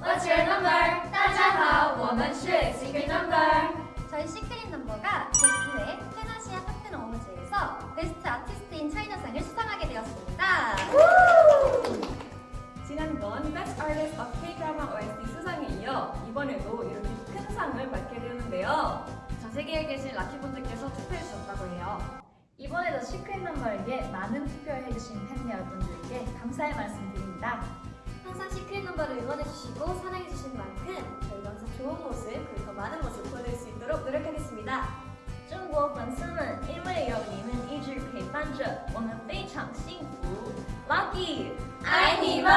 What's your number? 따져서 woman should secret number. 저희 시크릿 넘버가 제9회 페나시아 파트너 어워즈에서 베스트 아티스트인 차이나상을 수상하게 되었습니다. 지난번 Best Artist of K-Drama OST 수상에 이어 이번에도 이렇게 큰 상을 받게 되는데요. 전 세계에 계신 라키분들께서 투표해 주셨다고 해요. 이번에도 시크릿 넘버에게 많은 투표를 해주신 팬 여러분들께 감사의 말씀 드립니다. 항상 시크릿 넘버를 응원해주시고 사랑해주신 만큼 저희가 항상 좋은 모습 그리고 더 많은 모습 보여드릴 수 있도록 노력하겠습니다. 中国粉丝们，因为有你们一直陪伴着，我们非常幸福。Lucky，爱你们！